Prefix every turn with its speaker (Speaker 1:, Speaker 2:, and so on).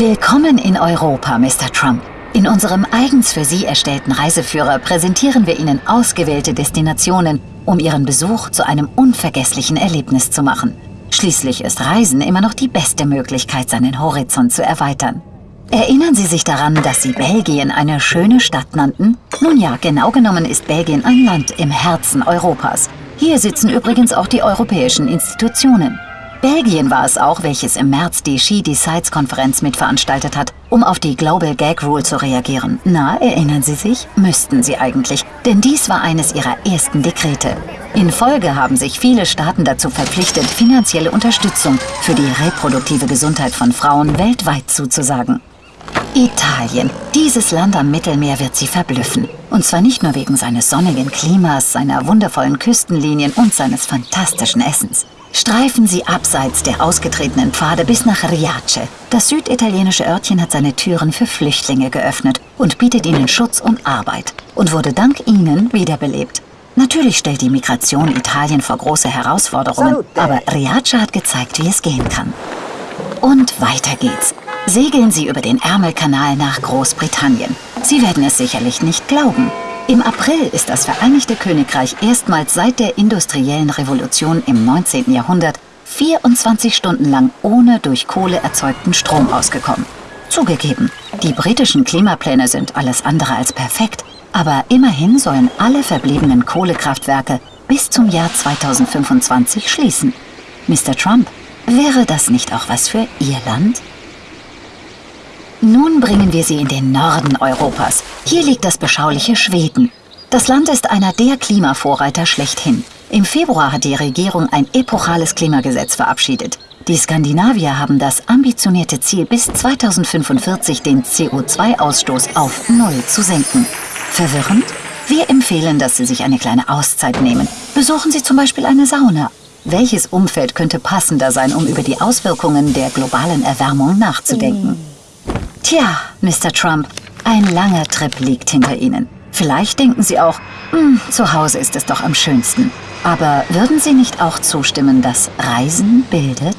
Speaker 1: Willkommen in Europa, Mr. Trump. In unserem eigens für Sie erstellten Reiseführer präsentieren wir Ihnen ausgewählte Destinationen, um Ihren Besuch zu einem unvergesslichen Erlebnis zu machen. Schließlich ist Reisen immer noch die beste Möglichkeit, seinen Horizont zu erweitern. Erinnern Sie sich daran, dass Sie Belgien eine schöne Stadt nannten? Nun ja, genau genommen ist Belgien ein Land im Herzen Europas. Hier sitzen übrigens auch die europäischen Institutionen. Belgien war es auch, welches im März die She Decides-Konferenz mitveranstaltet hat, um auf die Global Gag Rule zu reagieren. Na, erinnern Sie sich? Müssten Sie eigentlich, denn dies war eines ihrer ersten Dekrete. In Folge haben sich viele Staaten dazu verpflichtet, finanzielle Unterstützung für die reproduktive Gesundheit von Frauen weltweit zuzusagen. Italien. Dieses Land am Mittelmeer wird Sie verblüffen. Und zwar nicht nur wegen seines sonnigen Klimas, seiner wundervollen Küstenlinien und seines fantastischen Essens. Streifen Sie abseits der ausgetretenen Pfade bis nach Riace. Das süditalienische Örtchen hat seine Türen für Flüchtlinge geöffnet und bietet ihnen Schutz und Arbeit und wurde dank ihnen wiederbelebt. Natürlich stellt die Migration Italien vor große Herausforderungen, aber Riace hat gezeigt, wie es gehen kann. Und weiter geht's. Segeln Sie über den Ärmelkanal nach Großbritannien. Sie werden es sicherlich nicht glauben. Im April ist das Vereinigte Königreich erstmals seit der industriellen Revolution im 19. Jahrhundert 24 Stunden lang ohne durch Kohle erzeugten Strom ausgekommen. Zugegeben, die britischen Klimapläne sind alles andere als perfekt, aber immerhin sollen alle verbliebenen Kohlekraftwerke bis zum Jahr 2025 schließen. Mr. Trump, wäre das nicht auch was für Ihr Land? Nun bringen wir Sie in den Norden Europas. Hier liegt das beschauliche Schweden. Das Land ist einer der Klimavorreiter schlechthin. Im Februar hat die Regierung ein epochales Klimagesetz verabschiedet. Die Skandinavier haben das ambitionierte Ziel, bis 2045 den CO2-Ausstoß auf Null zu senken. Verwirrend? Wir empfehlen, dass Sie sich eine kleine Auszeit nehmen. Besuchen Sie zum Beispiel eine Sauna. Welches Umfeld könnte passender sein, um über die Auswirkungen der globalen Erwärmung nachzudenken? Tja, Mr. Trump, ein langer Trip liegt hinter Ihnen. Vielleicht denken Sie auch, hm, zu Hause ist es doch am schönsten. Aber würden Sie nicht auch zustimmen, dass Reisen bildet?